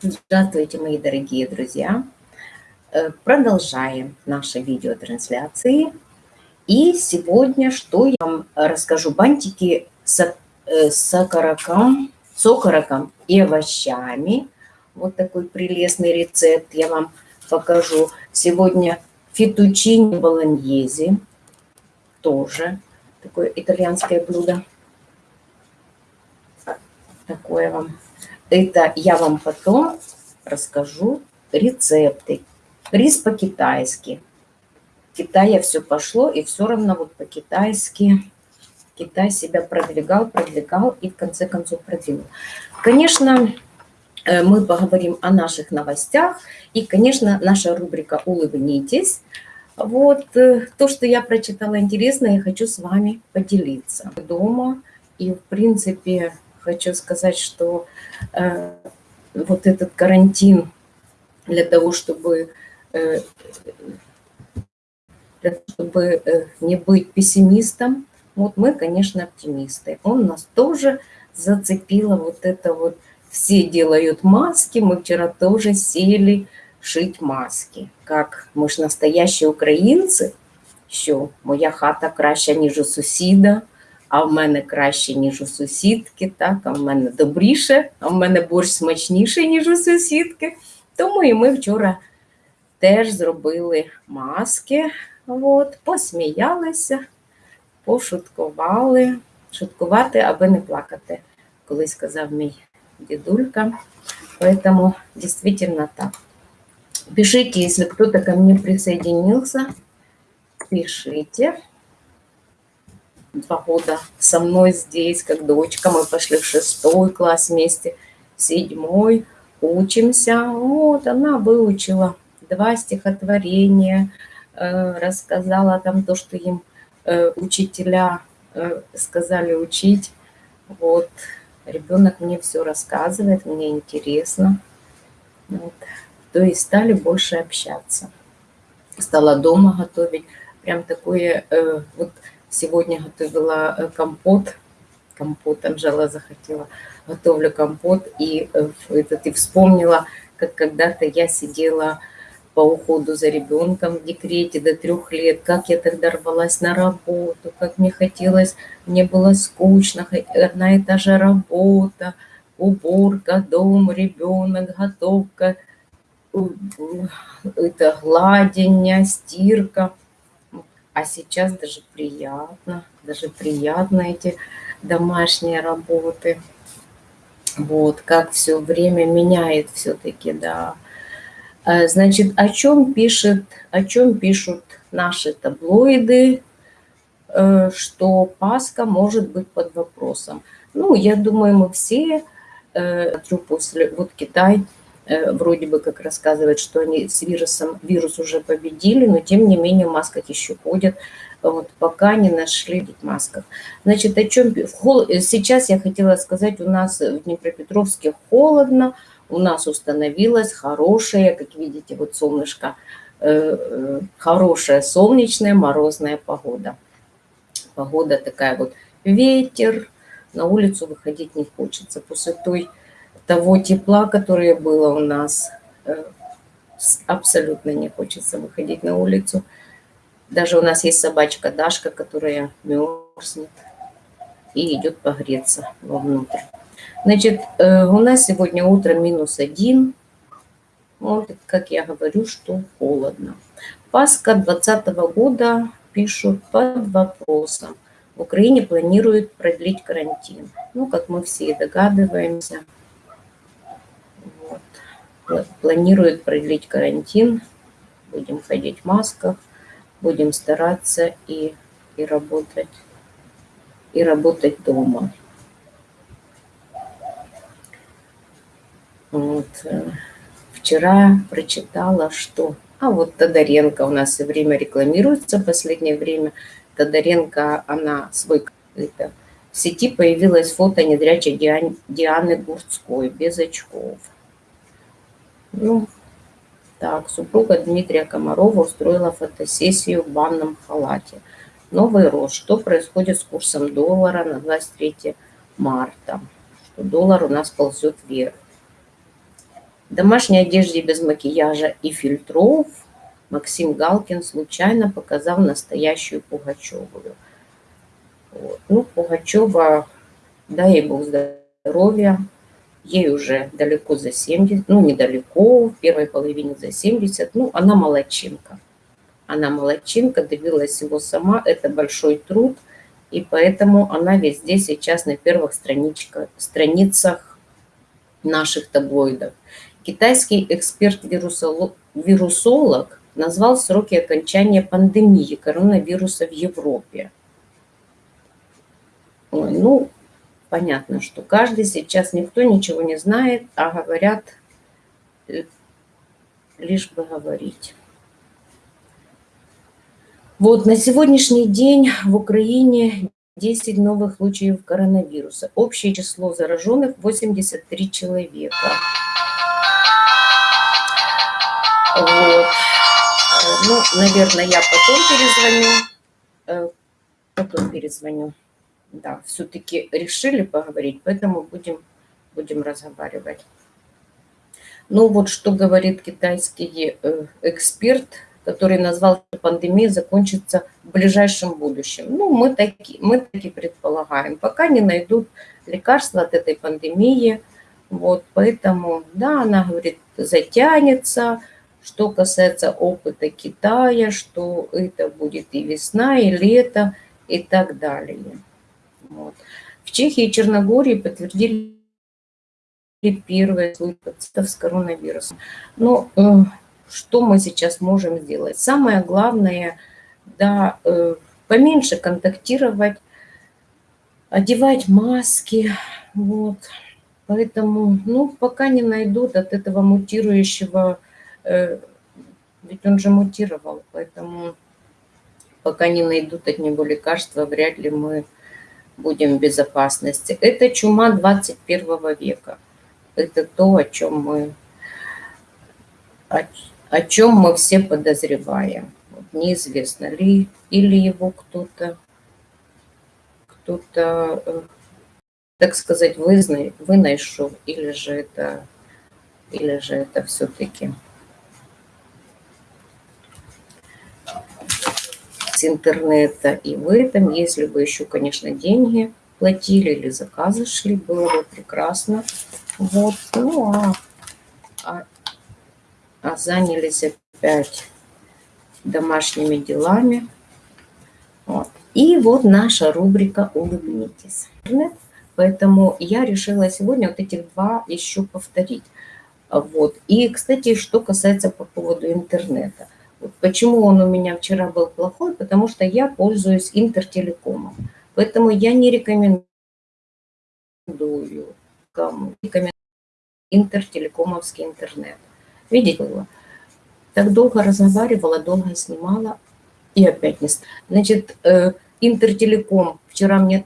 Здравствуйте, мои дорогие друзья! Э, продолжаем наши видеотрансляции. И сегодня что я вам расскажу? Бантики с, э, с окороком, с окороком и овощами. Вот такой прелестный рецепт я вам покажу. Сегодня фетучини болоньези. Тоже такое итальянское блюдо. Такое вам это я вам потом расскажу рецепты. Рис по-китайски. В Китае все пошло, и все равно вот по-китайски Китай себя продвигал, продвигал и в конце концов продвинул. Конечно, э, мы поговорим о наших новостях. И, конечно, наша рубрика «Улыбнитесь». Вот э, то, что я прочитала интересно, я хочу с вами поделиться. Дома и, в принципе, хочу сказать, что э, вот этот карантин для того, чтобы, э, для того, чтобы э, не быть пессимистом, вот мы, конечно, оптимисты. Он нас тоже зацепило вот это вот все делают маски, мы вчера тоже сели шить маски. Как мы же настоящие украинцы, що моя хата краща, ніж у сусіда, а в мене краще, ніж у сусідки, так, а в мене добріше, а в мене борщ смачніший, ніж у сусідки. Тому і ми вчора теж зробили маски, от, посміялися, пошуткували. Шуткувати, аби не плакати, колись сказав мій дедулька. Поэтому действительно так. Пишите, если кто-то ко мне присоединился, пишите два года со мной здесь, как дочка. Мы пошли в шестой класс вместе, седьмой, учимся. Вот, она выучила два стихотворения, э, рассказала там то, что им э, учителя э, сказали учить. Вот, ребенок мне все рассказывает, мне интересно. Вот. То есть стали больше общаться. Стала дома готовить. Прям такое, вот Сегодня готовила э, компот. Компот Анжела захотела. Готовлю компот. И, э, этот, и вспомнила, как когда-то я сидела по уходу за ребенком в декрете до трех лет, как я тогда рвалась на работу, как мне хотелось, мне было скучно, одна и та же работа, уборка, дом, ребенок, готовка, это гладение, стирка – а сейчас даже приятно, даже приятно эти домашние работы. Вот, как все время меняет все-таки, да. А, значит, о чем пишет, о чем пишут наши таблоиды, э, что Пасха может быть под вопросом. Ну, я думаю, мы все, э, после, вот Китай Э, вроде бы как рассказывает, что они с вирусом, вирус уже победили, но тем не менее в масках еще ходят, вот, пока не нашли в масках. Значит, о чем сейчас я хотела сказать, у нас в Днепропетровске холодно, у нас установилась хорошая, как видите, вот солнышко, э, э, хорошая солнечная морозная погода. Погода такая вот, ветер, на улицу выходить не хочется. После той того тепла, которое было у нас, э, абсолютно не хочется выходить на улицу. Даже у нас есть собачка Дашка, которая мерзнет и идет погреться вовнутрь. Значит, э, у нас сегодня утро минус один. Вот, как я говорю, что холодно. Пасха 2020 года пишут под вопросом. В Украине планируют продлить карантин. Ну, как мы все догадываемся, планирует продлить карантин. Будем ходить в масках, будем стараться и, и работать, и работать дома. Вот. Э, вчера прочитала, что... А вот Тодоренко у нас все время рекламируется в последнее время. Тодоренко, она свой... Это, в сети появилось фото недрячей Дианы Гурцкой без очков. Ну, так, супруга Дмитрия Комарова устроила фотосессию в банном халате. Новый рост. Что происходит с курсом доллара на 23 марта? Что доллар у нас ползет вверх. В домашней одежде без макияжа и фильтров Максим Галкин случайно показал настоящую Пугачевую. Вот. Ну, Пугачева, дай ей Бог здоровья, ей уже далеко за 70, ну, недалеко, в первой половине за 70, ну, она молодчинка. Она молодчинка, добилась его сама, это большой труд, и поэтому она везде сейчас на первых страничках, страницах наших таблоидов. Китайский эксперт-вирусолог назвал сроки окончания пандемии коронавируса в Европе. Ой, ну, понятно, что каждый сейчас, никто ничего не знает, а говорят лишь бы говорить. Вот на сегодняшний день в Украине 10 новых случаев коронавируса. Общее число зараженных 83 человека. Вот. Ну, наверное, я потом перезвоню. Э, потом перезвоню. Да, все-таки решили поговорить, поэтому будем, будем разговаривать. Ну вот что говорит китайский э, эксперт – который назвал, что пандемия закончится в ближайшем будущем. Ну, мы таки, мы таки предполагаем, пока не найдут лекарства от этой пандемии. Вот, поэтому, да, она говорит, затянется. Что касается опыта Китая, что это будет и весна, и лето, и так далее. Вот. В Чехии и Черногории подтвердили первые случаи пациентов с коронавирусом. Но э, что мы сейчас можем сделать? Самое главное, да, э, поменьше контактировать, одевать маски, вот. Поэтому, ну, пока не найдут от этого мутирующего, э, ведь он же мутировал, поэтому пока не найдут от него лекарства, вряд ли мы будем в безопасности. Это чума 21 века. Это то, о чем мы о чем мы все подозреваем. Вот неизвестно ли, или его кто-то, кто-то, э, так сказать, вызна, вынайшов, или же это, или же это все-таки с интернета. И в этом, если бы еще, конечно, деньги платили или заказы шли, было бы прекрасно. Вот, ну а, а а занялись опять домашними делами. Вот. И вот наша рубрика «Улыбнитесь». Поэтому я решила сегодня вот этих два еще повторить. Вот. И, кстати, что касается по поводу интернета. Почему он у меня вчера был плохой? Потому что я пользуюсь интертелекомом. Поэтому я не рекомендую кому рекомендую интертелекомовский интернет. Видите было? Так долго разговаривала, долго снимала и опять не... Значит, э, Интертелеком вчера мне...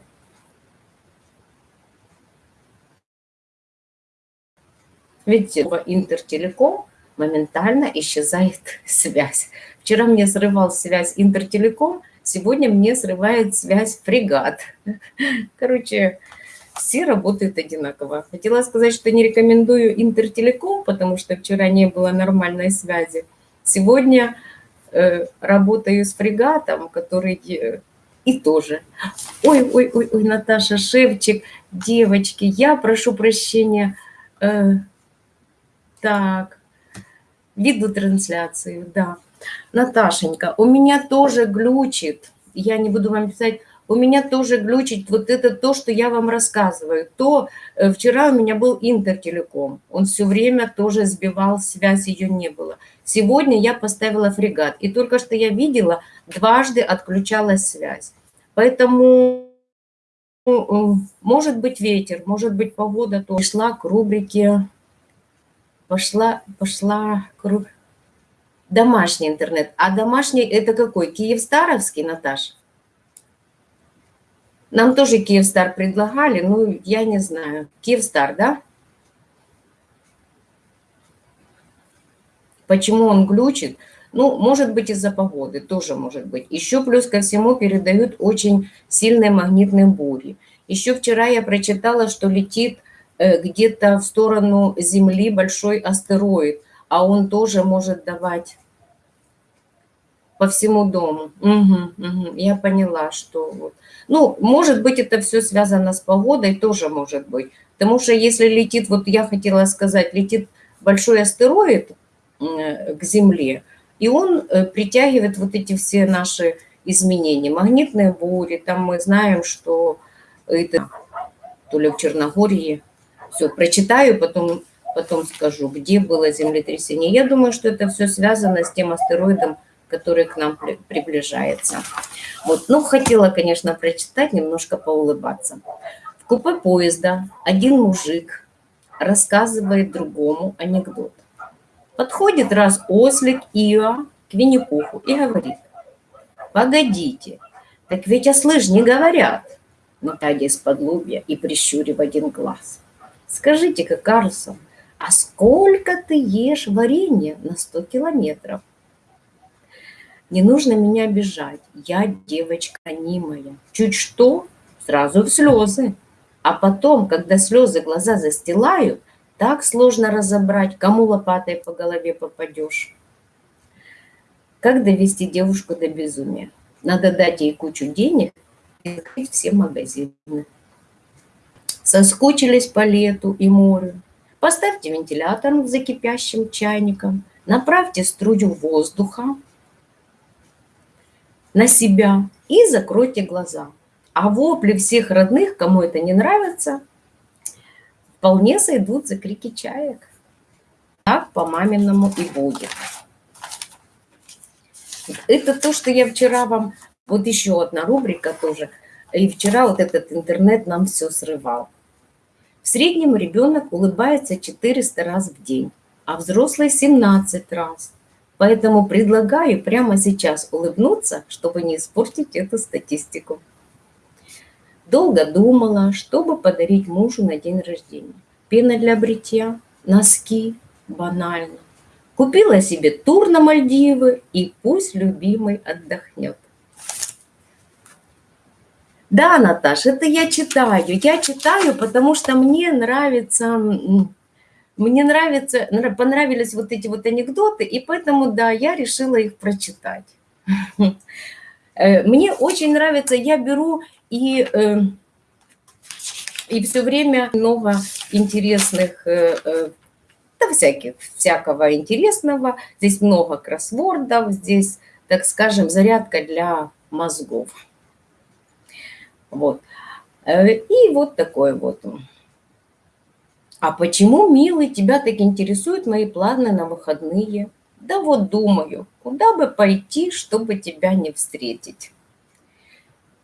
Видите, Интертелеком моментально исчезает связь. Вчера мне срывал связь Интертелеком, сегодня мне срывает связь фрегат. Короче, все работают одинаково. Хотела сказать, что не рекомендую Интертелеком, потому что вчера не было нормальной связи. Сегодня э, работаю с фрегатом, который э, и тоже. Ой, ой, ой, ой, Наташа Шевчик, девочки, я прошу прощения. Э, так, веду трансляцию, да. Наташенька, у меня тоже глючит. Я не буду вам писать у меня тоже глючит вот это то, что я вам рассказываю. То э, вчера у меня был интертелеком, он все время тоже сбивал связь, ее не было. Сегодня я поставила фрегат, и только что я видела, дважды отключалась связь. Поэтому ну, может быть ветер, может быть погода, то шла к рубрике, пошла, пошла к домашний интернет. А домашний это какой? Киев-Старовский, Наташа? Нам тоже Киевстар предлагали, ну, я не знаю. Киевстар, да? Почему он глючит? Ну, может быть, из-за погоды, тоже может быть. Еще плюс ко всему передают очень сильные магнитные бури. Еще вчера я прочитала, что летит где-то в сторону Земли большой астероид, а он тоже может давать по всему дому. Угу, угу. Я поняла, что вот. Ну, может быть, это все связано с погодой, тоже может быть. Потому что если летит, вот я хотела сказать, летит большой астероид к Земле, и он э, притягивает вот эти все наши изменения. Магнитные бури, там мы знаем, что это то ли в Черногории. Все, прочитаю, потом, потом скажу, где было землетрясение. Я думаю, что это все связано с тем астероидом, который к нам при, приближается. Вот, ну, хотела, конечно, прочитать, немножко поулыбаться. В купе поезда один мужик рассказывает другому анекдот. Подходит раз ослик Ио к Винни-Пуху и говорит, «Погодите, так ведь ослы не говорят». Но Тадя из-под и прищурив один глаз. «Скажите-ка, Карлсон, а сколько ты ешь варенья на 100 километров?» Не нужно меня обижать. Я девочка немая. Чуть что, сразу в слезы. А потом, когда слезы глаза застилают, так сложно разобрать, кому лопатой по голове попадешь. Как довести девушку до безумия? Надо дать ей кучу денег и закрыть все магазины. Соскучились по лету и морю. Поставьте вентилятор в закипящим чайником, направьте струю воздуха на себя и закройте глаза. А вопли всех родных, кому это не нравится, вполне сойдут за крики чаек. Так по-маминому и будет. Это то, что я вчера вам... Вот еще одна рубрика тоже. И вчера вот этот интернет нам все срывал. В среднем ребенок улыбается 400 раз в день, а взрослый 17 раз. Поэтому предлагаю прямо сейчас улыбнуться, чтобы не испортить эту статистику. Долго думала, чтобы подарить мужу на день рождения. Пена для бритья, носки, банально. Купила себе тур на Мальдивы и пусть любимый отдохнет. Да, Наташа, это я читаю. Я читаю, потому что мне нравится мне нравится, понравились вот эти вот анекдоты, и поэтому, да, я решила их прочитать. Э, мне очень нравится, я беру и, э, и все время много интересных, э, да, всяких, всякого интересного. Здесь много кроссвордов, здесь, так скажем, зарядка для мозгов. Вот. И вот такой вот а почему, милый, тебя так интересуют мои планы на выходные? Да вот думаю, куда бы пойти, чтобы тебя не встретить?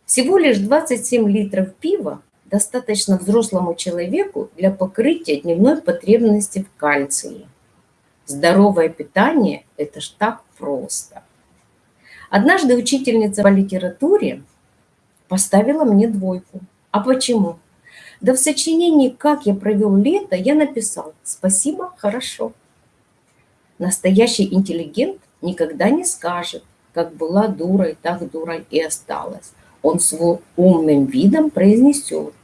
Всего лишь 27 литров пива достаточно взрослому человеку для покрытия дневной потребности в кальции. Здоровое питание – это ж так просто. Однажды учительница по литературе поставила мне двойку. А почему? Да в сочинении «Как я провел лето» я написал «Спасибо, хорошо». Настоящий интеллигент никогда не скажет, как была дурой, так дурой и осталась. Он с умным видом произнесет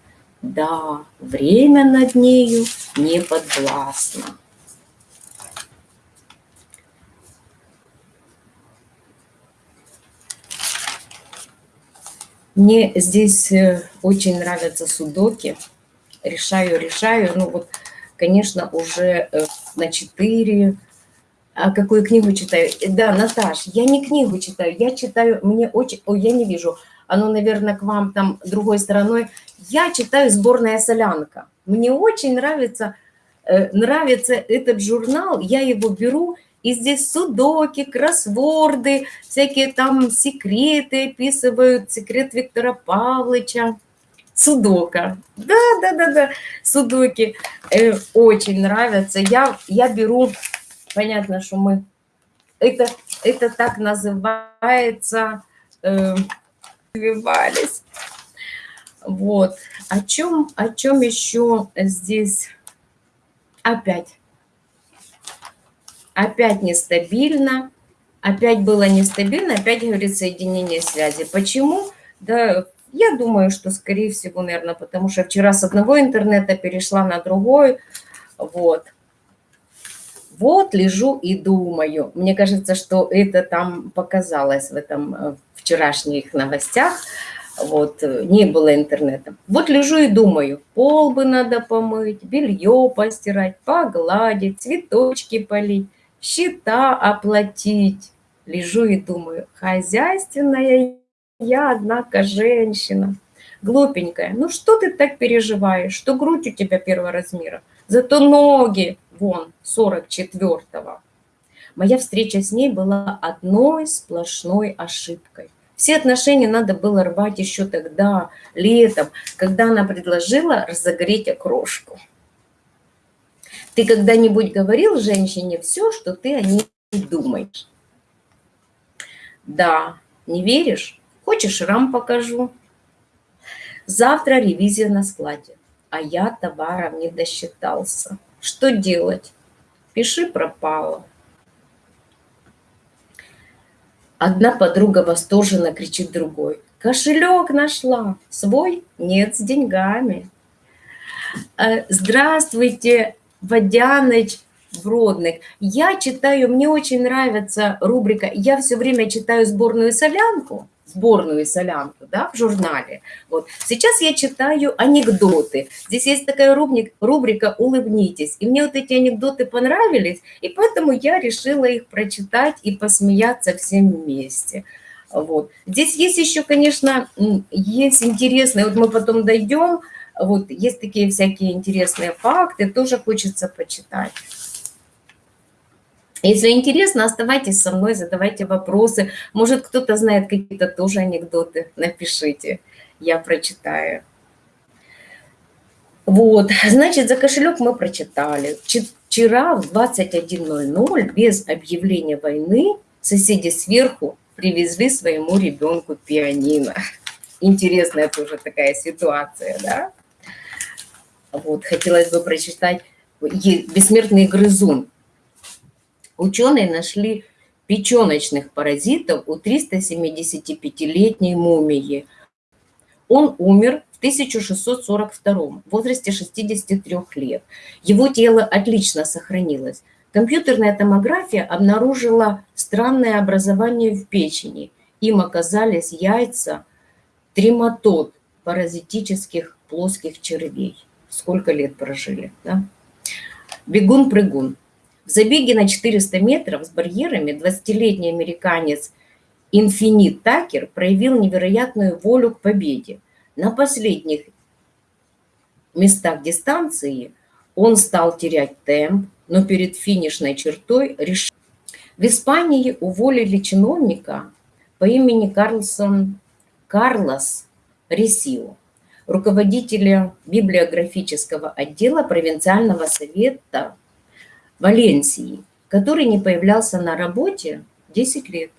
«Да, время над нею не подвластно». Мне здесь э, очень нравятся судоки. Решаю, решаю. Ну вот, конечно, уже э, на 4. А какую книгу читаю? Да, Наташ, я не книгу читаю, я читаю, мне очень... Ой, я не вижу. Оно, наверное, к вам там другой стороной. Я читаю «Сборная солянка». Мне очень нравится, э, нравится этот журнал. Я его беру и здесь судоки, кроссворды, всякие там секреты описывают, секрет Виктора Павловича. Судока. Да, да, да, да, судоки. Э, очень нравятся. Я, я беру, понятно, что мы... Это, это так называется... Э. Вот. О чем, о чем еще здесь опять опять нестабильно, опять было нестабильно, опять говорит соединение связи. Почему? Да, Я думаю, что, скорее всего, наверное, потому что вчера с одного интернета перешла на другой. Вот. Вот лежу и думаю. Мне кажется, что это там показалось в этом э, вчерашних новостях. Вот, э, не было интернета. Вот лежу и думаю, пол бы надо помыть, белье постирать, погладить, цветочки полить, счета оплатить. Лежу и думаю, хозяйственная я, однако, женщина. Глупенькая, ну что ты так переживаешь, что грудь у тебя первого размера, зато ноги, вон, 44-го. Моя встреча с ней была одной сплошной ошибкой. Все отношения надо было рвать еще тогда, летом, когда она предложила разогреть окрошку. Ты когда-нибудь говорил женщине все, что ты о ней думаешь? Да, не веришь? Хочешь, рам покажу? Завтра ревизия на складе, а я товаром не досчитался. Что делать? Пиши пропало. Одна подруга восторженно кричит другой. Кошелек нашла. Свой? Нет, с деньгами. Э, здравствуйте, Водяныч Бродных. Я читаю, мне очень нравится рубрика «Я все время читаю сборную солянку» сборную солянку да, в журнале. Вот. Сейчас я читаю анекдоты. Здесь есть такая рубрика, рубрика «Улыбнитесь». И мне вот эти анекдоты понравились, и поэтому я решила их прочитать и посмеяться всем вместе. Вот. Здесь есть еще, конечно, есть интересные, вот мы потом дойдем, вот есть такие всякие интересные факты, тоже хочется почитать. Если интересно, оставайтесь со мной, задавайте вопросы. Может, кто-то знает какие-то тоже анекдоты, напишите, я прочитаю. Вот, значит, за кошелек мы прочитали. Вчера в 21.00 без объявления войны соседи сверху привезли своему ребенку пианино. Интересная тоже такая ситуация, да? Вот, хотелось бы прочитать «Бессмертный грызун» Ученые нашли печеночных паразитов у 375-летней мумии. Он умер в 1642 в возрасте 63 лет. Его тело отлично сохранилось. Компьютерная томография обнаружила странное образование в печени. Им оказались яйца трематод паразитических плоских червей. Сколько лет прожили, да? Бегун-прыгун. В забеге на 400 метров с барьерами 20-летний американец Инфинит Такер проявил невероятную волю к победе. На последних местах дистанции он стал терять темп, но перед финишной чертой решил. В Испании уволили чиновника по имени Карлсон Карлос Ресио, руководителя библиографического отдела провинциального совета Валенсии, который не появлялся на работе 10 лет.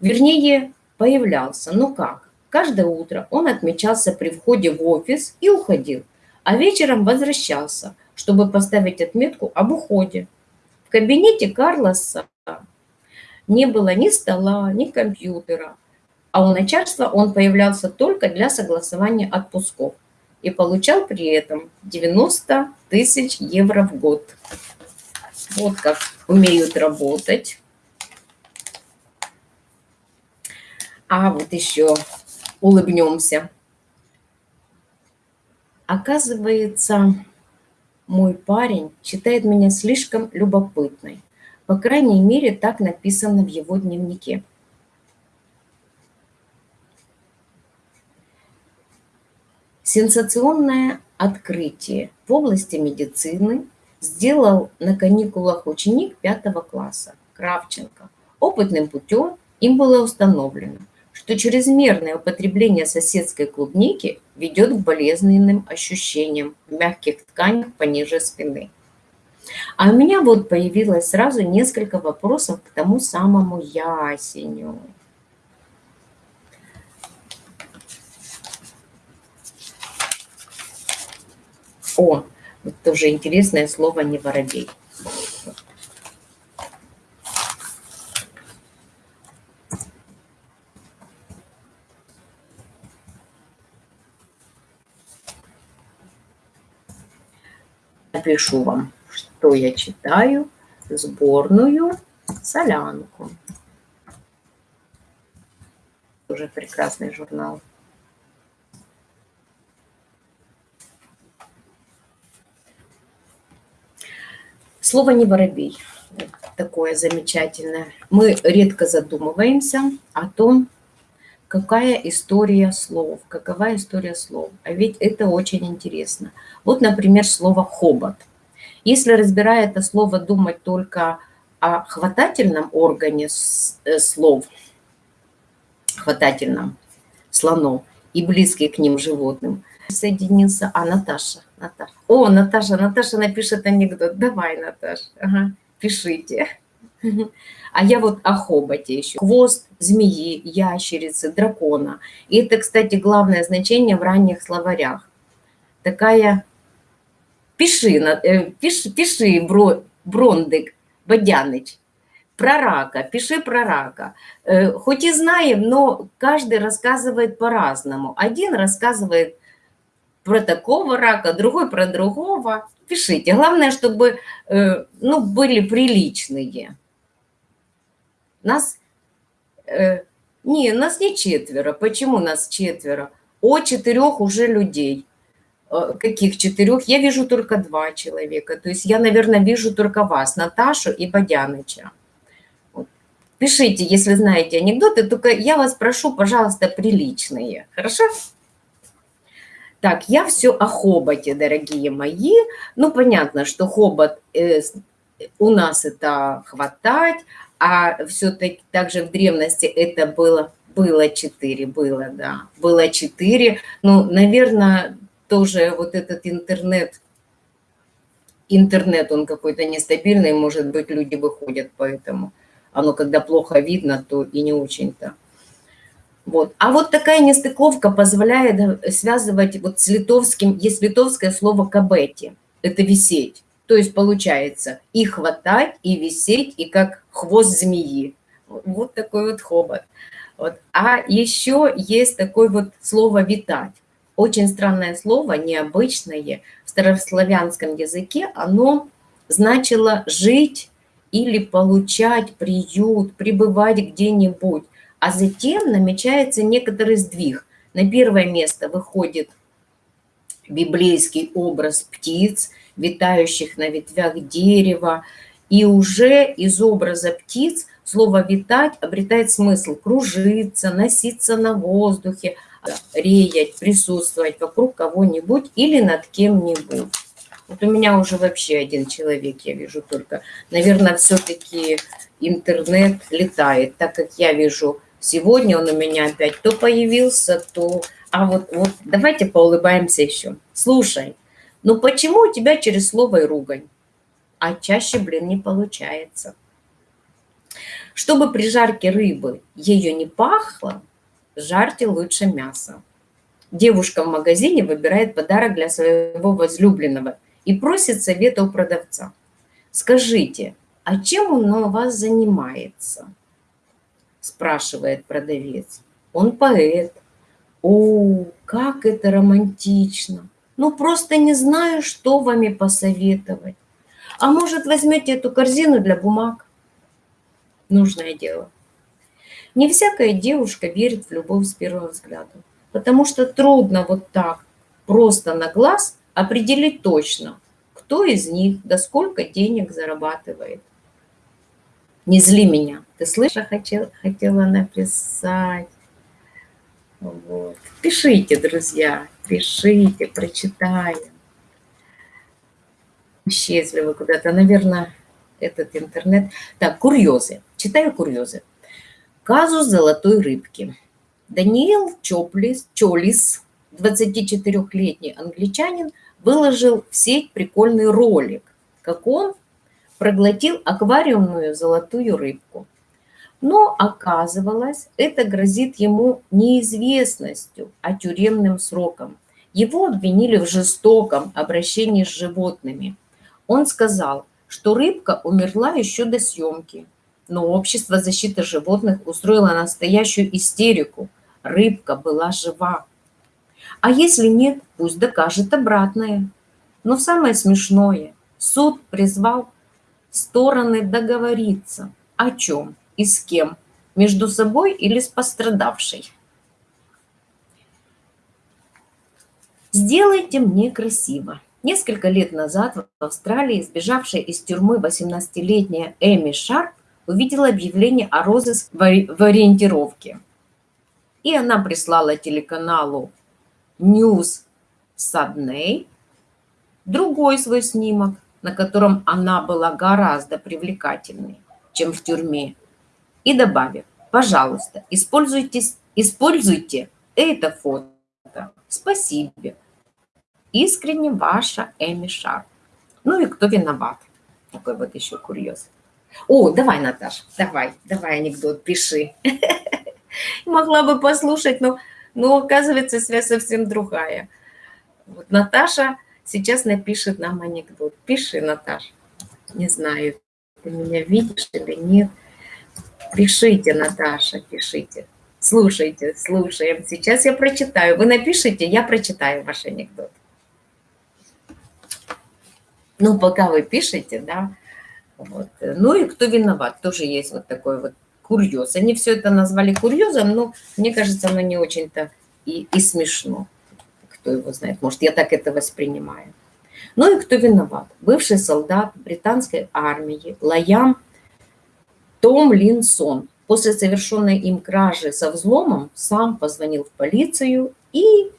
Вернее, появлялся, но как? Каждое утро он отмечался при входе в офис и уходил, а вечером возвращался, чтобы поставить отметку об уходе. В кабинете Карлоса не было ни стола, ни компьютера, а у начальства он появлялся только для согласования отпусков и получал при этом 90 тысяч евро в год. Вот как умеют работать. А вот еще улыбнемся. Оказывается, мой парень считает меня слишком любопытной. По крайней мере, так написано в его дневнике. Сенсационное открытие в области медицины сделал на каникулах ученик пятого класса Кравченко. Опытным путем им было установлено, что чрезмерное употребление соседской клубники ведет к болезненным ощущениям в мягких тканях пониже спины. А у меня вот появилось сразу несколько вопросов к тому самому ясеню. О, вот тоже интересное слово «не воробей». Напишу вам, что я читаю, сборную солянку. Уже прекрасный журнал. Слово «не воробей» такое замечательное. Мы редко задумываемся о том, какая история слов, какова история слов. А ведь это очень интересно. Вот, например, слово «хобот». Если, разбирая это слово, думать только о хватательном органе э, слов, хватательном слонов и близких к ним животным, соединился, а Наташа, Наташа. О, Наташа, Наташа напишет анекдот. Давай, Наташа, ага, пишите. А я вот о хоботе еще. Хвост змеи, ящерицы, дракона. И это, кстати, главное значение в ранних словарях. Такая... Пиши, э, пиши, пиши бро, Брондик, Бодяныч, про рака, пиши про рака. Э, хоть и знаем, но каждый рассказывает по-разному. Один рассказывает про такого рака, другой про другого. Пишите. Главное, чтобы э, ну, были приличные. Нас, э, не, нас не четверо. Почему нас четверо? О четырех уже людей. Э, каких четырех? Я вижу только два человека. То есть я, наверное, вижу только вас, Наташу и Бодяныча. Пишите, если знаете анекдоты, только я вас прошу, пожалуйста, приличные. Хорошо? Так, я все о хоботе, дорогие мои. Ну, понятно, что хобот э, у нас это хватать, а все-таки также в древности это было, было четыре, было, да, было четыре. Ну, наверное, тоже вот этот интернет, интернет, он какой-то нестабильный, может быть, люди выходят поэтому. Оно, когда плохо видно, то и не очень-то. Вот. А вот такая нестыковка позволяет э, связывать вот с литовским, есть литовское слово «кабети», это «висеть». То есть получается и хватать, и висеть, и как хвост змеи. Вот такой вот хобот. Вот. А еще есть такое вот слово «витать». Очень странное слово, необычное. В старославянском языке оно значило жить или получать приют, пребывать где-нибудь. А затем намечается некоторый сдвиг. На первое место выходит библейский образ птиц, витающих на ветвях дерева. И уже из образа птиц слово «витать» обретает смысл кружиться, носиться на воздухе, реять, присутствовать вокруг кого-нибудь или над кем-нибудь. Вот у меня уже вообще один человек, я вижу только. Наверное, все-таки интернет летает, так как я вижу, сегодня он у меня опять то появился, то... А вот, вот давайте поулыбаемся еще. Слушай, ну почему у тебя через слово и ругань? А чаще, блин, не получается. Чтобы при жарке рыбы ее не пахло, жарьте лучше мясо. Девушка в магазине выбирает подарок для своего возлюбленного и просит совета у продавца. Скажите, а чем он у вас занимается? Спрашивает продавец. Он поэт. О, как это романтично! Ну, просто не знаю, что вами посоветовать. А может, возьмете эту корзину для бумаг? Нужное дело. Не всякая девушка верит в любовь с первого взгляда, потому что трудно вот так, просто на глаз определить точно, кто из них, да сколько денег зарабатывает. Не зли меня. Ты слышишь, хотел, хотела написать. Вот. Пишите, друзья, пишите, прочитаем. Исчезли вы куда-то, наверное, этот интернет. Так, курьезы. Читаю курьезы. Казус золотой рыбки. Даниэл Чоплис, Чолис, 24-летний англичанин, выложил в сеть прикольный ролик, как он проглотил аквариумную золотую рыбку. Но оказывалось, это грозит ему неизвестностью, а тюремным сроком. Его обвинили в жестоком обращении с животными. Он сказал, что рыбка умерла еще до съемки, но общество защиты животных устроило настоящую истерику. Рыбка была жива. А если нет, пусть докажет обратное. Но самое смешное, суд призвал стороны договориться. О чем и с кем? Между собой или с пострадавшей? Сделайте мне красиво. Несколько лет назад в Австралии сбежавшая из тюрьмы 18-летняя Эми Шарп увидела объявление о розыске в ориентировке. И она прислала телеканалу News Sudney другой свой снимок, на котором она была гораздо привлекательнее, чем в тюрьме, и добавив, пожалуйста, используйте, используйте это фото. Спасибо. Искренне ваша Эми Шар. Ну и кто виноват? Такой вот еще курьез. О, давай, Наташа, давай, давай анекдот, пиши. Могла бы послушать, но, но оказывается, связь совсем другая. Вот Наташа сейчас напишет нам анекдот. Пиши, Наташа. Не знаю, ты меня видишь или нет. Пишите, Наташа, пишите. Слушайте, слушаем. Сейчас я прочитаю. Вы напишите, я прочитаю ваш анекдот. Ну, пока вы пишете, да. Вот. Ну и кто виноват, тоже есть вот такой вот курьез. Они все это назвали курьезом, но мне кажется, оно не очень-то и, и смешно. Кто его знает, может, я так это воспринимаю. Ну и кто виноват? Бывший солдат британской армии Лаям Том Линсон после совершенной им кражи со взломом сам позвонил в полицию и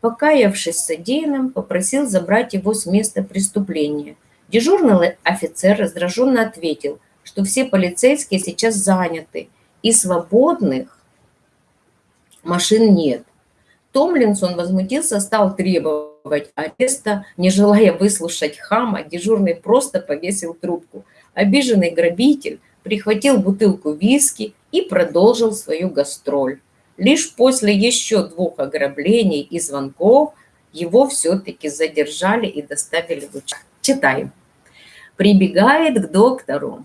покаявшись в содеянном, попросил забрать его с места преступления. Дежурный офицер раздраженно ответил, что все полицейские сейчас заняты, и свободных машин нет. Томлинсон возмутился, стал требовать ареста, не желая выслушать хама, дежурный просто повесил трубку. Обиженный грабитель прихватил бутылку виски и продолжил свою гастроль. Лишь после еще двух ограблений и звонков его все-таки задержали и доставили в участок. Читаем. Прибегает к доктору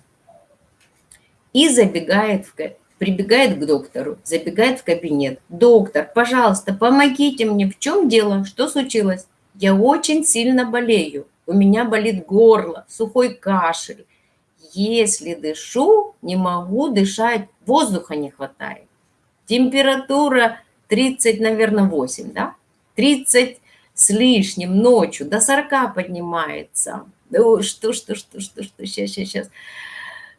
и забегает в прибегает к доктору, забегает в кабинет. «Доктор, пожалуйста, помогите мне. В чем дело? Что случилось? Я очень сильно болею. У меня болит горло, сухой кашель. Если дышу, не могу дышать, воздуха не хватает. Температура 30, наверное, 8, да? 30 с лишним ночью, до 40 поднимается. Ну, что, что, что, что, что, сейчас, сейчас, сейчас.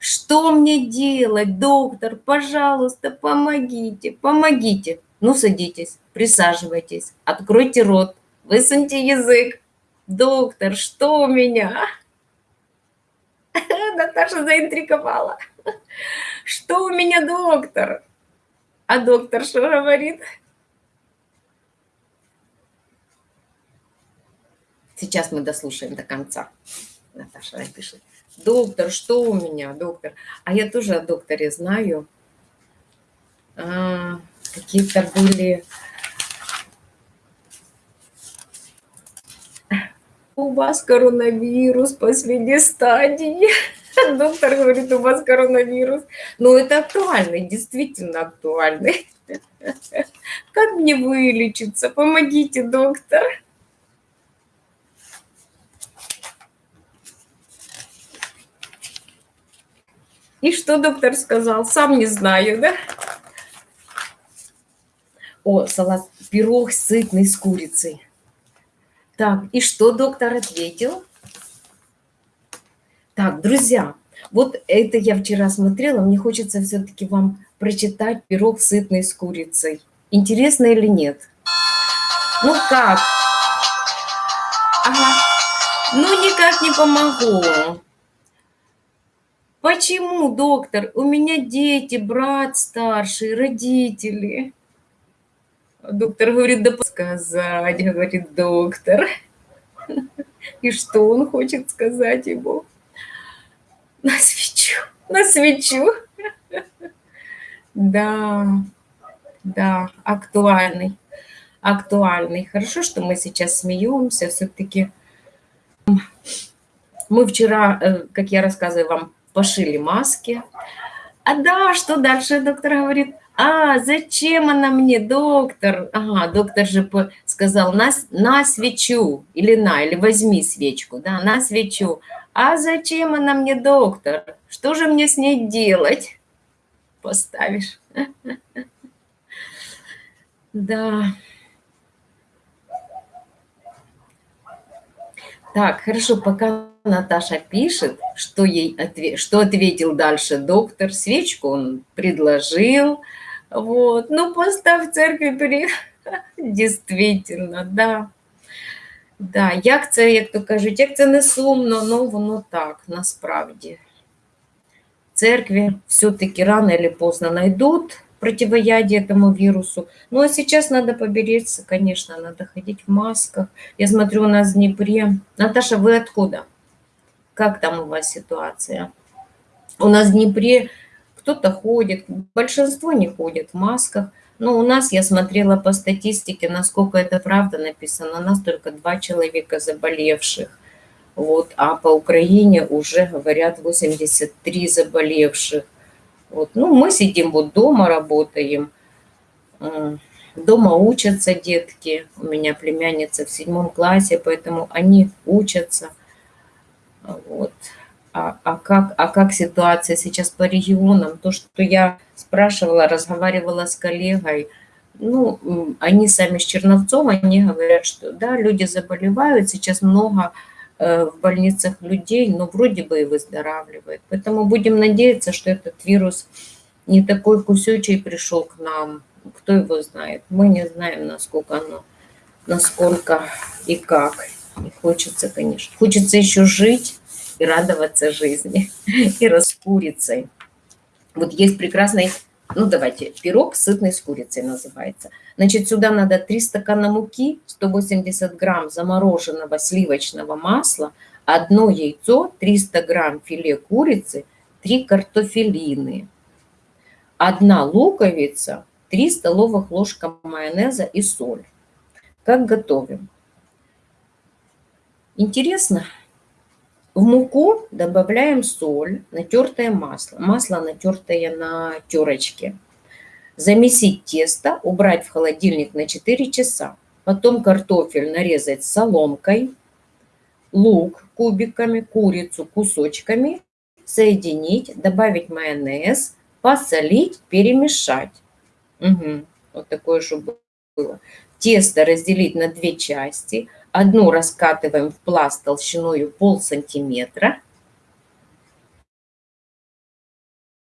Что мне делать, доктор? Пожалуйста, помогите, помогите. Ну, садитесь, присаживайтесь, откройте рот, высуньте язык. Доктор, что у меня? Наташа заинтриговала. Что у меня, доктор? А доктор что говорит? Сейчас мы дослушаем до конца. Наташа напишет. Доктор, что у меня, доктор? А я тоже о докторе знаю. А, Какие-то были... У вас коронавирус последней стадии. Доктор говорит, у вас коронавирус. Но это актуально, действительно актуально. Как мне вылечиться? Помогите, доктор. И что доктор сказал? Сам не знаю, да? О, салат, пирог сытный с курицей. Так, и что доктор ответил? Так, друзья, вот это я вчера смотрела, мне хочется все-таки вам прочитать пирог сытный с курицей. Интересно или нет? Ну как? Ага. Ну никак не помогу. Почему, доктор? У меня дети, брат старший, родители. Доктор говорит, да сказать, говорит доктор. И что он хочет сказать ему? На свечу, на свечу. Да, да, актуальный, актуальный. Хорошо, что мы сейчас смеемся, все-таки мы вчера, э, как я рассказываю вам, пошили маски. А да, что дальше, доктор говорит? А, зачем она мне, доктор? Ага, доктор же сказал, на, на свечу, или на, или возьми свечку, да, на свечу. А зачем она мне, доктор? Что же мне с ней делать? Поставишь. Да. Так, хорошо, пока Наташа пишет, что ей ответ, что ответил дальше доктор. Свечку он предложил. Вот. Ну, поставь церкви при... Дійсно, да. Да, як це, як то кажуть, як це не сумно, ну воно так, насправді. Церкви все-таки рано или поздно найдут противоядие этому вирусу. Ну, а сейчас надо поберечься, конечно, надо ходить в масках. Я смотрю, у нас в Днепре... Наташа, вы откуда? Как там у вас ситуация? У нас в Днепре кто-то ходит, большинство не ходит в масках. Но у нас, я смотрела по статистике, насколько это правда написано, у нас только два человека заболевших. Вот, а по Украине уже говорят 83 заболевших. Вот. Ну, мы сидим вот дома, работаем. Дома учатся детки. У меня племянница в седьмом классе, поэтому они учатся. Вот. А, а, как, а как ситуация сейчас по регионам? То, что я спрашивала, разговаривала с коллегой, ну, они сами с Черновцом, они говорят, что да, люди заболевают, сейчас много э, в больницах людей, но вроде бы и выздоравливает. Поэтому будем надеяться, что этот вирус не такой кусючий пришел к нам. Кто его знает? Мы не знаем, насколько оно, насколько и как. И хочется, конечно. Хочется еще жить, и радоваться жизни, и раскурицей. Вот есть прекрасный, ну давайте, пирог сытный с курицей называется. Значит, сюда надо 3 стакана муки, 180 грамм замороженного сливочного масла, одно яйцо, 300 грамм филе курицы, 3 картофелины, одна луковица, 3 столовых ложка майонеза и соль. Как готовим? Интересно? В муку добавляем соль, натертое масло. Масло, натертое на терочке. Замесить тесто, убрать в холодильник на 4 часа. Потом картофель нарезать соломкой, лук кубиками, курицу кусочками, соединить, добавить майонез, посолить, перемешать. Угу. Вот такое, чтобы было. Тесто разделить на две части – Одну раскатываем в пласт толщиной пол сантиметра.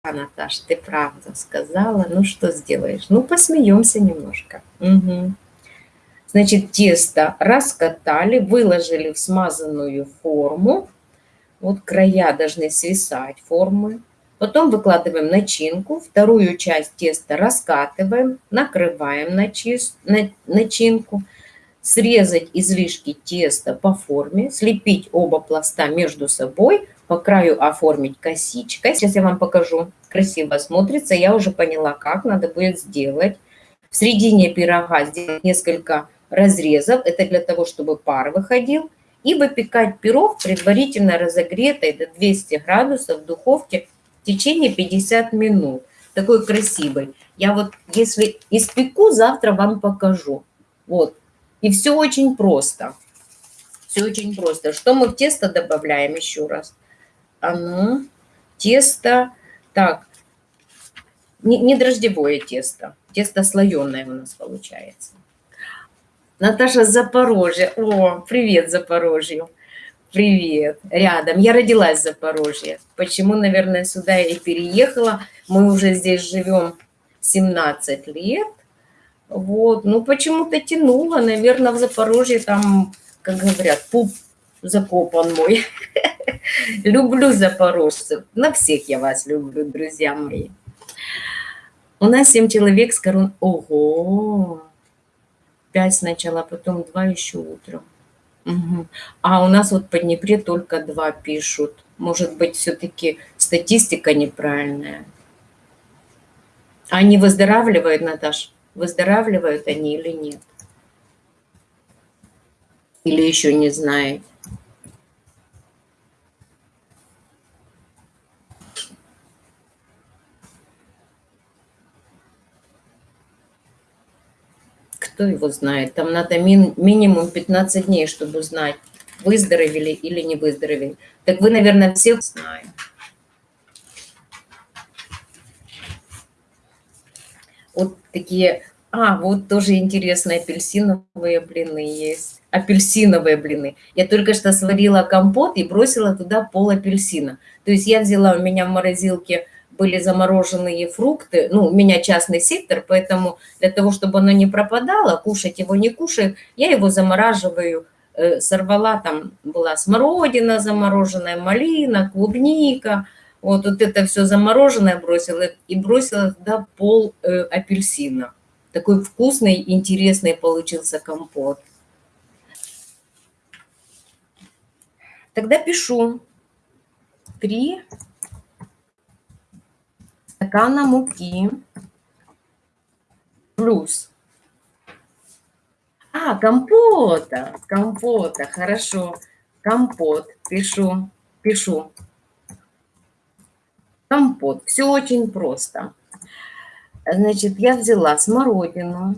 А, Наташ, ты правда сказала. Ну, что сделаешь? Ну, посмеемся немножко. Угу. Значит, тесто раскатали, выложили в смазанную форму. Вот края должны свисать формы. Потом выкладываем начинку. Вторую часть теста раскатываем, накрываем начинку срезать излишки теста по форме, слепить оба пласта между собой, по краю оформить косичкой. Сейчас я вам покажу. Красиво смотрится. Я уже поняла, как надо будет сделать. В середине пирога сделать несколько разрезов. Это для того, чтобы пар выходил. И выпекать пирог предварительно разогретой до 200 градусов в духовке в течение 50 минут. Такой красивый. Я вот, если испеку, завтра вам покажу. Вот, и все очень просто. Все очень просто. Что мы в тесто добавляем еще раз? А ну, тесто, так, не, не дрожжевое тесто, тесто слоеное у нас получается. Наташа Запорожье. О, привет Запорожью. Привет, рядом. Я родилась в Запорожье. Почему, наверное, сюда и переехала? Мы уже здесь живем 17 лет. Вот, ну почему-то тянуло, наверное, в Запорожье там, как говорят, пуп закопан мой. Люблю запорожцев. На всех я вас люблю, друзья мои. У нас семь человек с корон... Ого! Пять сначала, потом два еще утром. Угу. А у нас вот по Днепре только два пишут. Может быть, все-таки статистика неправильная. Они выздоравливают, Наташа? выздоравливают они или нет. Или еще не знаете. Кто его знает? Там надо мин минимум 15 дней, чтобы узнать, выздоровели или не выздоровели. Так вы, наверное, всех знаете. Вот такие... А, вот тоже интересно, апельсиновые блины есть. Апельсиновые блины. Я только что сварила компот и бросила туда пол апельсина. То есть я взяла, у меня в морозилке были замороженные фрукты. Ну, у меня частный сектор, поэтому для того, чтобы оно не пропадало, кушать его не кушают, я его замораживаю. Э, сорвала, там была смородина замороженная, малина, клубника – вот, вот это все замороженное бросила и бросила туда пол э, апельсина. Такой вкусный, интересный получился компот. Тогда пишу. Три стакана муки плюс. А, компота, компота, хорошо. Компот, пишу, пишу компот. Все очень просто. Значит, я взяла смородину,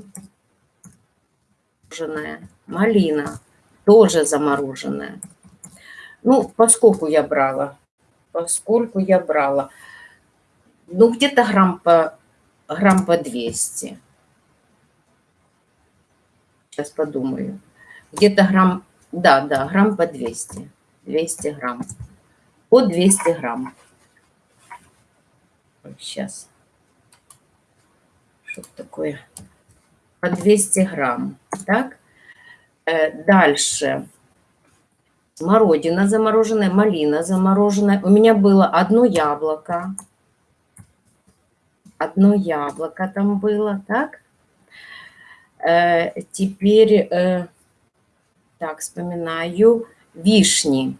замороженная, малина, тоже замороженная. Ну, поскольку я брала, поскольку я брала, ну, где-то грамм по, грамм по 200. Сейчас подумаю. Где-то грамм, да, да, грамм по 200. 200 грамм. По 200 грамм. Сейчас. Что такое? По 200 грамм. Так. Э, дальше. Смородина замороженная, малина замороженная. У меня было одно яблоко. Одно яблоко там было, так? Э, теперь, э, так, вспоминаю, вишни.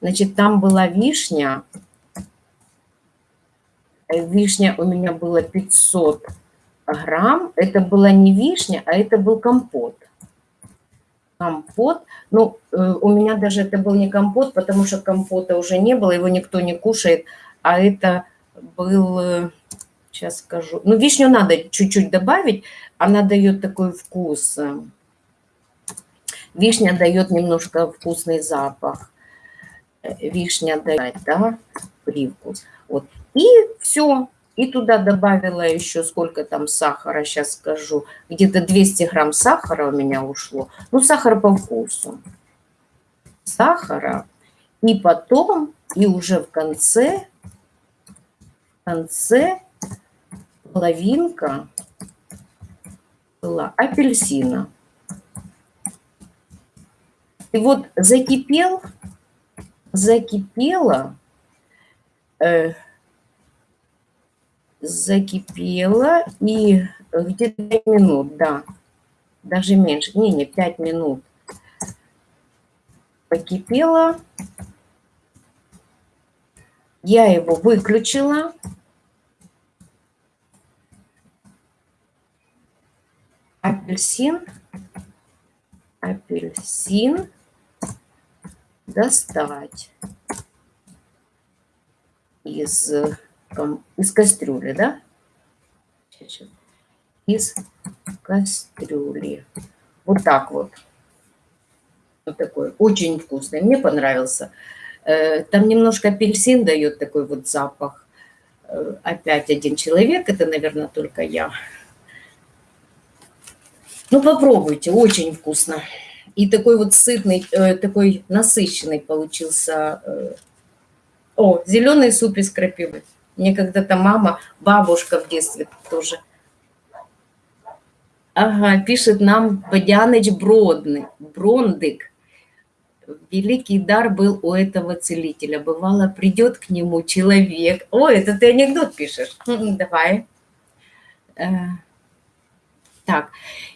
Значит, там была вишня вишня у меня было 500 грамм. Это была не вишня, а это был компот. Компот. Ну, э, у меня даже это был не компот, потому что компота уже не было, его никто не кушает. А это был, сейчас скажу, ну, вишню надо чуть-чуть добавить, она дает такой вкус. Вишня дает немножко вкусный запах. Э, вишня дает, да, привкус. Вот и все. И туда добавила еще сколько там сахара, сейчас скажу. Где-то 200 грамм сахара у меня ушло. Ну, сахар по вкусу. Сахара. И потом, и уже в конце, в конце половинка была апельсина. И вот закипел, закипела э, закипела и где-то 5 минут, да, даже меньше, не, не, 5 минут. Покипела. Я его выключила. Апельсин, апельсин. Достать. Из из кастрюли, да? Из кастрюли. Вот так вот. Вот такой. Очень вкусный. Мне понравился. Э, там немножко апельсин дает такой вот запах. Э, опять один человек, это, наверное, только я. Ну, попробуйте, очень вкусно. И такой вот сытный, э, такой насыщенный получился. О, зеленый суп из крапивы. Мне когда-то мама, бабушка в детстве тоже. Ага, пишет нам Бодяныч Бродный, Брондык. Великий дар был у этого целителя. Бывало, придет к нему человек. О, это ты анекдот пишешь. Давай. Э, так,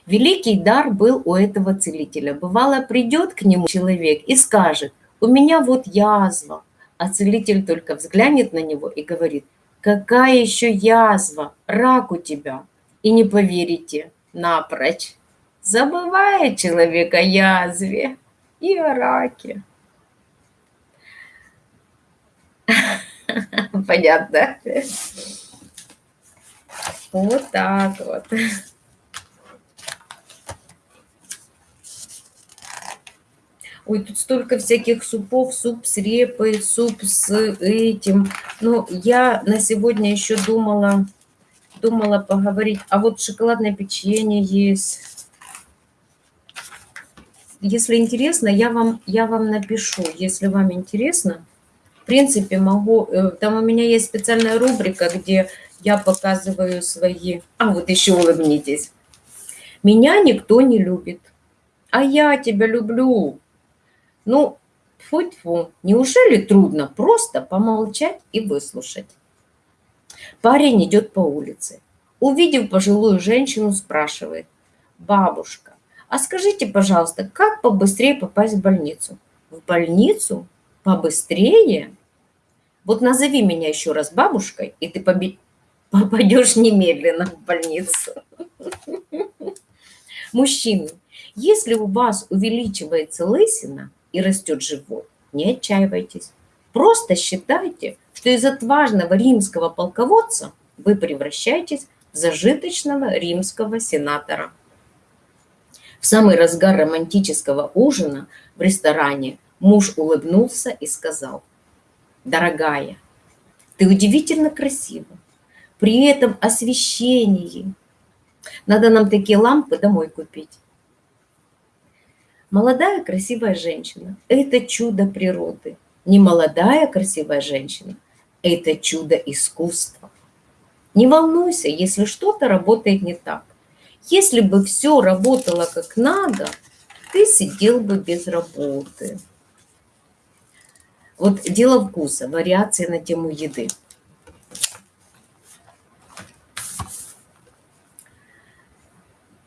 великий дар был у этого целителя. Бывало, придет к нему человек и скажет, у меня вот язва, а целитель только взглянет на него и говорит, какая еще язва, рак у тебя. И не поверите, напрочь. Забывает человек о язве и о раке. Понятно? Вот так вот. Ой, тут столько всяких супов, суп с репой, суп с этим. Ну, я на сегодня еще думала, думала поговорить. А вот шоколадное печенье есть. Если интересно, я вам, я вам напишу. Если вам интересно, в принципе, могу... Э, там у меня есть специальная рубрика, где я показываю свои... А, вот еще улыбнитесь. Меня никто не любит, а я тебя люблю. Ну, фу-фу, неужели трудно просто помолчать и выслушать? Парень идет по улице. Увидев пожилую женщину, спрашивает. Бабушка, а скажите, пожалуйста, как побыстрее попасть в больницу? В больницу? Побыстрее? Вот назови меня еще раз бабушкой, и ты попадешь немедленно в больницу. Мужчины, если у вас увеличивается лысина, и растет живот, не отчаивайтесь. Просто считайте, что из отважного римского полководца вы превращаетесь в зажиточного римского сенатора. В самый разгар романтического ужина в ресторане муж улыбнулся и сказал, «Дорогая, ты удивительно красива. При этом освещении. Надо нам такие лампы домой купить. Молодая красивая женщина – это чудо природы. Не молодая красивая женщина – это чудо искусства. Не волнуйся, если что-то работает не так. Если бы все работало как надо, ты сидел бы без работы. Вот дело вкуса, вариации на тему еды.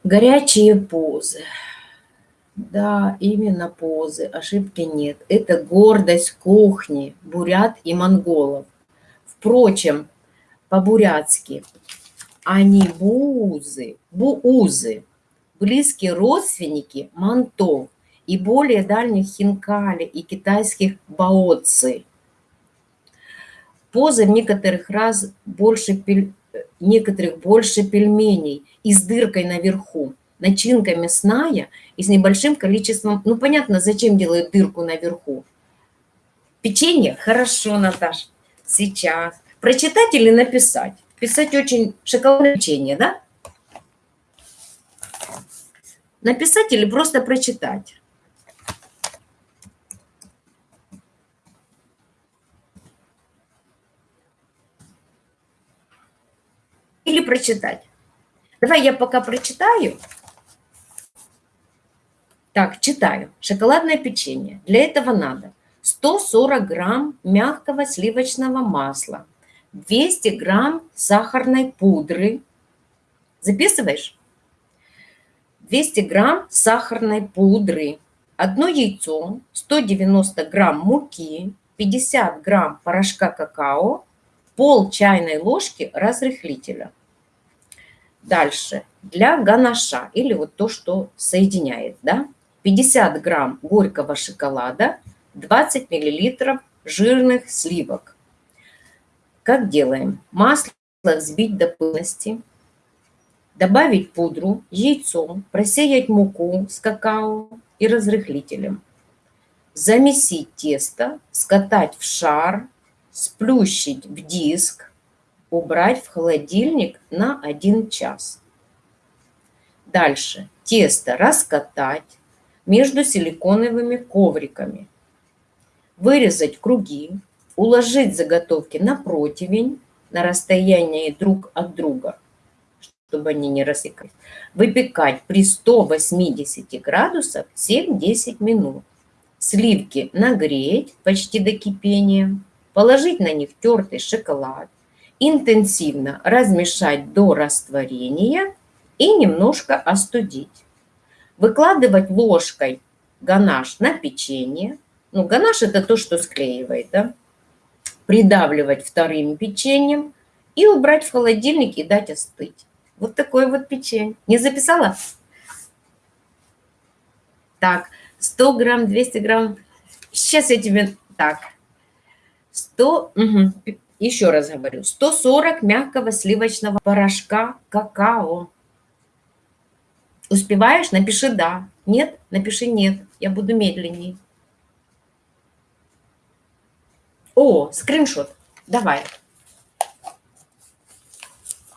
Горячие позы. Да, именно позы, ошибки нет. Это гордость кухни, бурят и монголов. Впрочем, по-бурятски они бузы, буузы, близкие родственники мантов и более дальних хинкали и китайских баоци. Позы в некоторых раз больше, пель... некоторых больше пельменей и с дыркой наверху начинка мясная и с небольшим количеством... Ну, понятно, зачем делают дырку наверху. Печенье? Хорошо, Наташ. Сейчас. Прочитать или написать? Писать очень шоколадное печенье, да? Написать или просто прочитать? Или прочитать? Давай я пока прочитаю, так, читаю. Шоколадное печенье. Для этого надо 140 грамм мягкого сливочного масла, 200 грамм сахарной пудры. Записываешь? 200 грамм сахарной пудры, одно яйцо, 190 грамм муки, 50 грамм порошка какао, пол чайной ложки разрыхлителя. Дальше. Для ганаша, или вот то, что соединяет, да, 50 грамм горького шоколада, 20 миллилитров жирных сливок. Как делаем? Масло взбить до пыльности, добавить пудру, яйцо, просеять муку с какао и разрыхлителем. Замесить тесто, скатать в шар, сплющить в диск, убрать в холодильник на 1 час. Дальше тесто раскатать, между силиконовыми ковриками. Вырезать круги, уложить заготовки на противень на расстоянии друг от друга, чтобы они не рассекались. Выпекать при 180 градусах 7-10 минут. Сливки нагреть почти до кипения, положить на них тертый шоколад, интенсивно размешать до растворения и немножко остудить выкладывать ложкой ганаш на печенье. Ну, ганаш – это то, что склеивает, да? Придавливать вторым печеньем и убрать в холодильник и дать остыть. Вот такое вот печенье. Не записала? Так, 100 грамм, 200 грамм. Сейчас я тебе... Так, 100... Угу. Еще раз говорю. 140 мягкого сливочного порошка какао. Успеваешь? Напиши «да». Нет? Напиши «нет». Я буду медленней. О, скриншот. Давай.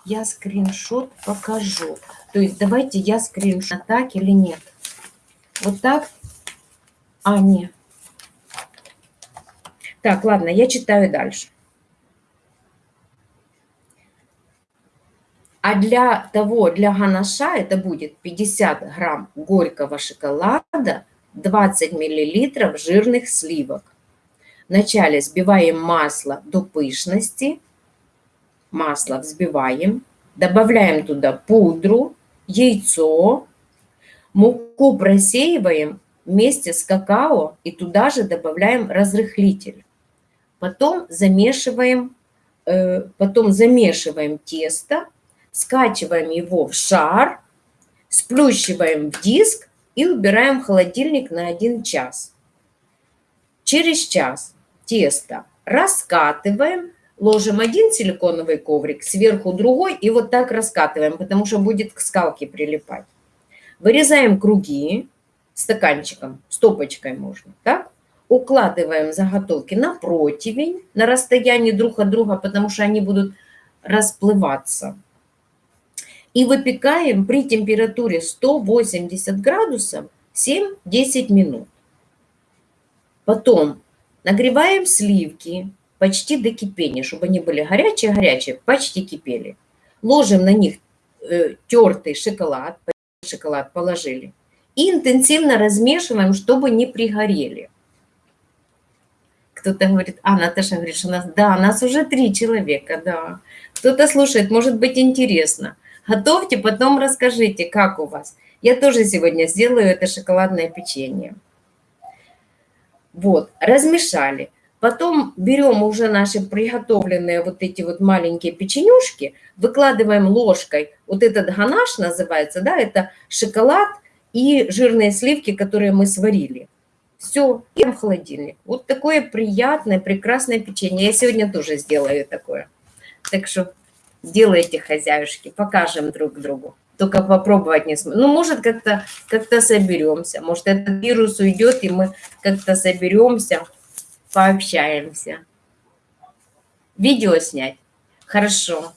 Я скриншот покажу. То есть давайте я скриншот так или нет. Вот так? А, нет. Так, ладно, я читаю дальше. А для того, для ганаша это будет 50 грамм горького шоколада, 20 миллилитров жирных сливок. Вначале взбиваем масло до пышности, масло взбиваем, добавляем туда пудру, яйцо, муку просеиваем вместе с какао и туда же добавляем разрыхлитель. Потом замешиваем, э, потом замешиваем тесто скачиваем его в шар, сплющиваем в диск и убираем в холодильник на 1 час. Через час тесто раскатываем, ложим один силиконовый коврик, сверху другой и вот так раскатываем, потому что будет к скалке прилипать. Вырезаем круги стаканчиком, стопочкой можно, так? Укладываем заготовки на противень, на расстоянии друг от друга, потому что они будут расплываться и выпекаем при температуре 180 градусов 7-10 минут. Потом нагреваем сливки почти до кипения, чтобы они были горячие-горячие, почти кипели. Ложим на них э, тертый шоколад, шоколад положили, и интенсивно размешиваем, чтобы не пригорели. Кто-то говорит, а, Наташа говорит, что у нас, да, нас уже три человека, да. Кто-то слушает, может быть интересно. Готовьте, потом расскажите, как у вас. Я тоже сегодня сделаю это шоколадное печенье. Вот, размешали. Потом берем уже наши приготовленные вот эти вот маленькие печенюшки, выкладываем ложкой, вот этот ганаш называется, да, это шоколад и жирные сливки, которые мы сварили. Все, и в холодильник. Вот такое приятное, прекрасное печенье. Я сегодня тоже сделаю такое. Так что Сделайте, хозяюшки, покажем друг другу. Только попробовать не сможем. Ну, может, как-то как, -то, соберемся. Может, этот вирус уйдет, и мы как-то соберемся, пообщаемся. Видео снять? Хорошо.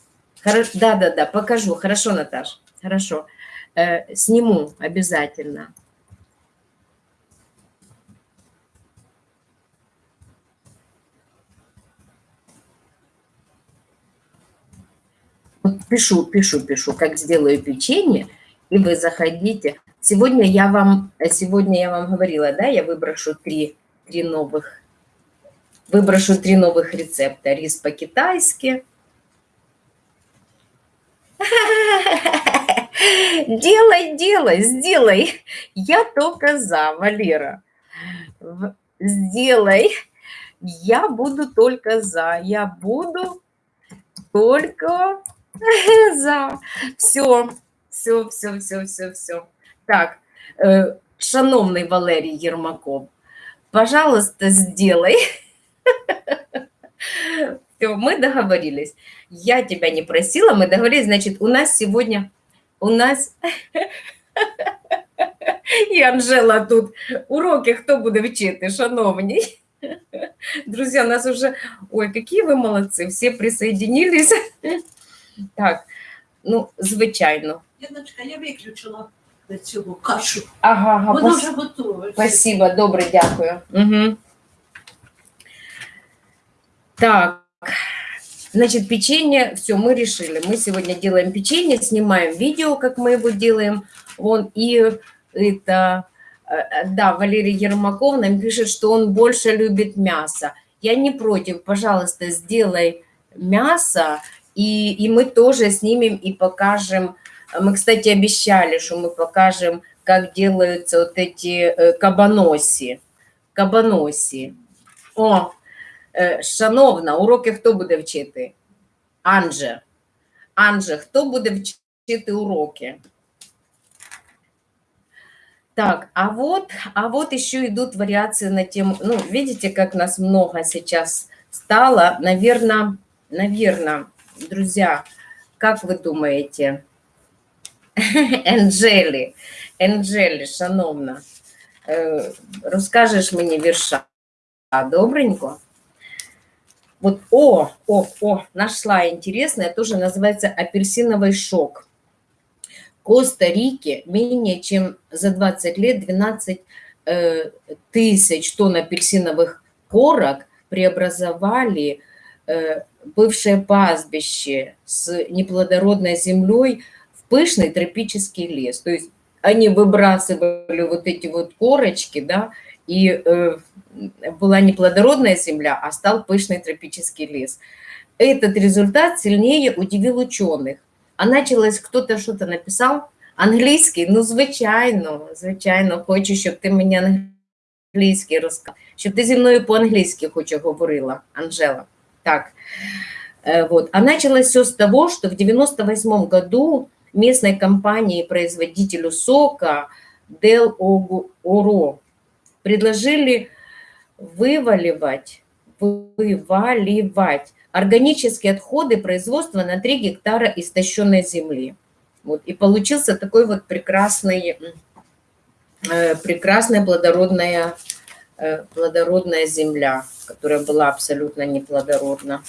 Да-да-да, покажу. Хорошо, Наташ, хорошо. Э, сниму обязательно. Пишу, пишу, пишу, как сделаю печенье, и вы заходите. Сегодня я вам, сегодня я вам говорила, да, я выброшу три, три новых, выброшу три новых рецепта. Рис по-китайски. Делай, делай, сделай. Я только за, Валера. Сделай. Я буду только за. Я буду только За. Все, все, все, все, все, все. Так, э, шановний Валерій Єрмаков, пожалуйста, сделай. Все, мы договорились. Я тебя не просила, мы договорились. Значит, у нас сегодня, у нас... І Анжела тут уроки хто буде вчити, шановні. Друзья, нас уже... Ой, какие вы молодцы, все присоединились. Так, ну, звичайно. Яночка, я виключила цього кашу. Ага, ага. Вона пос- вже готова. Спасибо, добре, дякую. Угу. Так, значит, печенье, все, мы решили. Мы сегодня делаем печенье, снимаем видео, как мы его делаем. Вон, и это, э, да, Валерий Ермаков нам пишет, что он больше любит мясо. Я не против, пожалуйста, сделай мясо, и, и мы тоже снимем и покажем. Мы, кстати, обещали, что мы покажем, как делаются вот эти э, кабаноси. Кабаноси. О, э, шановна, уроки хто буде вчити? Анже. Анже, хто буде вчити уроки? Так, а вот, а вот еще идут вариации на тему, ну, видите, как нас много сейчас стало, наверное, наверное, друзья, как вы думаете? Енджелі, Енджелі, шановна, розкажеш мені вірша, добренько? Вот, о, о, о, нашла интересная, тоже называется апельсиновый шок. Коста-Рике менее чем за 20 лет 12 э, тысяч тонн апельсиновых корок преобразовали э, бывшее пастбище с неплодородной землей в пышный тропический лес. То есть они выбрасывали вот эти вот корочки, да, и э, была неплодородная земля, а стал пышный тропический лес. Этот результат сильнее удивил ученых. А началось, кто-то что-то написал, англійський, ну, звичайно, звичайно, хочу, щоб ти мені англійський розказав, щоб ти зі мною по-англійськи хоч говорила, Анжела. Так, э, вот. А началось все с того, что в 98 году местной компании-производителю сока Del Oro предложили вываливать, вываливать органические отходы производства на 3 гектара истощенной земли. Вот, и получился такой вот прекрасный, э, прекрасная плодородная, плодородная земля, которая была абсолютно неплодородна.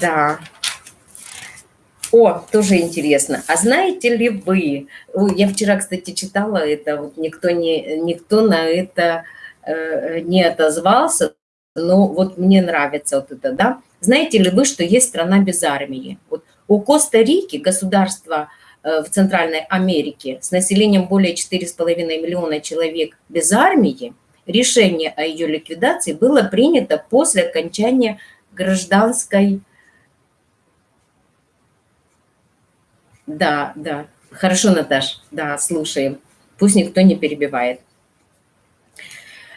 Да. О, тоже интересно. А знаете ли вы, я вчера, кстати, читала это, вот никто, не, никто на это э, не отозвался, но вот мне нравится вот это, да. Знаете ли вы, что есть страна без армии? Вот у Коста-Рики, государства э, в Центральной Америке, с населением более 4,5 миллиона человек без армии, решение о ее ликвидации было принято после окончания гражданской Да, да. Хорошо, Наташ. Да, слушаем. Пусть никто не перебивает.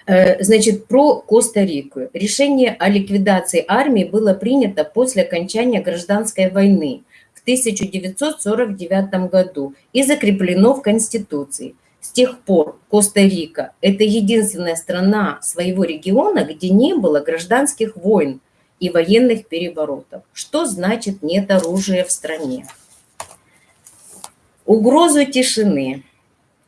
Э, значит, про Коста-Рику. Решение о ликвидации армии было принято после окончания гражданской войны 1949 году и закреплено в Конституции. С тех пор Коста-Рика – это единственная страна своего региона, где не было гражданских войн и военных переворотов. Что значит нет оружия в стране? Угрозу тишины.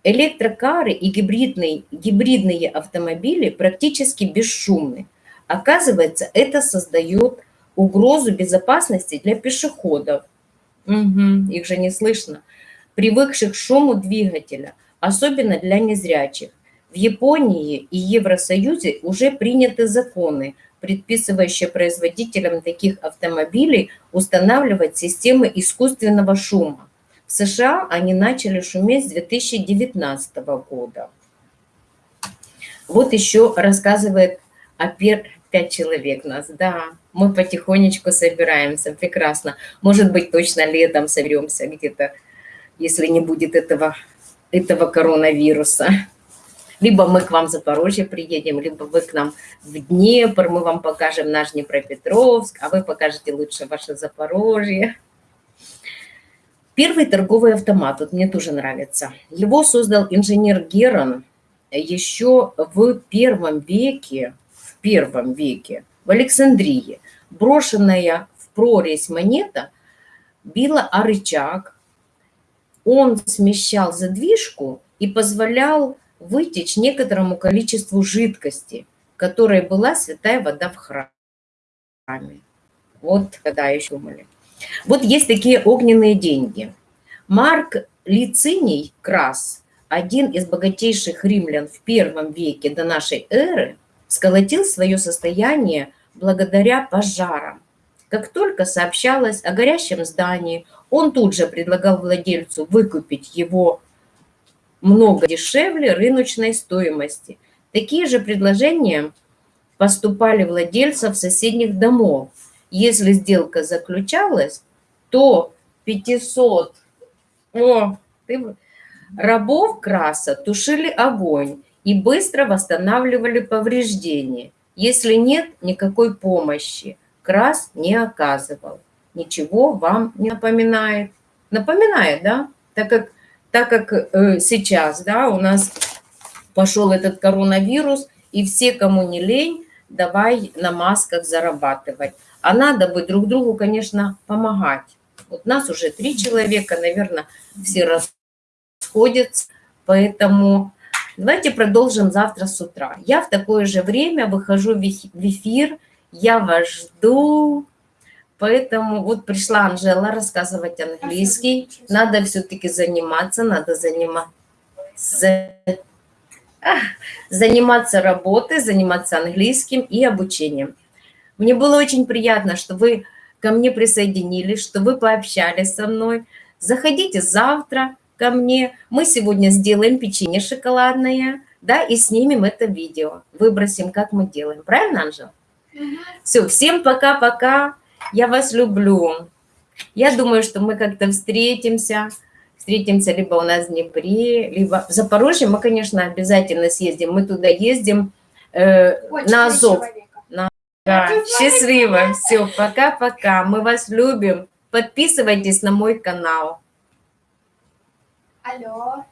Электрокары и гибридные, гибридные автомобили практически бесшумны. Оказывается, это создает угрозу безопасности для пешеходов. Угу, их же не слышно. Привыкших к шуму двигателя, особенно для незрячих. В Японии и Евросоюзе уже приняты законы, предписывающие производителям таких автомобилей устанавливать системы искусственного шума. В США они начали шуметь с 2019 года. Вот еще рассказывает о. Пять человек нас. Да, мы потихонечку собираемся, прекрасно. Может быть, точно летом соберемся где-то, если не будет этого, этого коронавируса. Либо мы к вам в Запорожье приедем, либо вы к нам в Днепр, мы вам покажем наш Днепропетровск, а вы покажете лучше ваше Запорожье. Первый торговый автомат, вот мне тоже нравится. Его создал инженер Герон еще в первом веке, первом веке в Александрии. Брошенная в прорезь монета била о рычаг. Он смещал задвижку и позволял вытечь некоторому количеству жидкости, которой была святая вода в храме. Вот когда еще думали. Вот есть такие огненные деньги. Марк Лициний Крас, один из богатейших римлян в первом веке до нашей эры, сколотил свое состояние благодаря пожарам. Как только сообщалось о горящем здании, он тут же предлагал владельцу выкупить его много дешевле рыночной стоимости. Такие же предложения поступали владельцев соседних домов – если сделка заключалась, то 500 о, ты, рабов краса тушили огонь и быстро восстанавливали повреждения. Если нет никакой помощи, крас не оказывал. Ничего вам не напоминает. Напоминает, да? Так как, так как э, сейчас да, у нас пошел этот коронавирус, и все, кому не лень, давай на масках зарабатывать. А надо бы друг другу, конечно, помогать. Вот нас уже три человека, наверное, все расходятся, поэтому Давайте продолжим завтра с утра. Я в такое же время выхожу в эф- в эфир, я вас жду. Поэтому вот пришла Анжела рассказывать английский. Надо все-таки заниматься, надо заниматься, заниматься работой, заниматься английским и обучением. Мне было очень приятно, что вы ко мне присоединились, что вы пообщались со мной. Заходите завтра ко мне. Мы сегодня сделаем печенье шоколадное, да, и снимем это видео. Выбросим, как мы делаем. Правильно, Анжела? Все, всем пока-пока. Я вас люблю. Я думаю, что мы как-то встретимся. Встретимся либо у нас в Днепре, либо в Запорожье. Мы, конечно, обязательно съездим. Мы туда ездим э, на Азов. Да, счастливо. Все, пока-пока. Мы вас любим. Подписывайтесь на мой канал. Alô.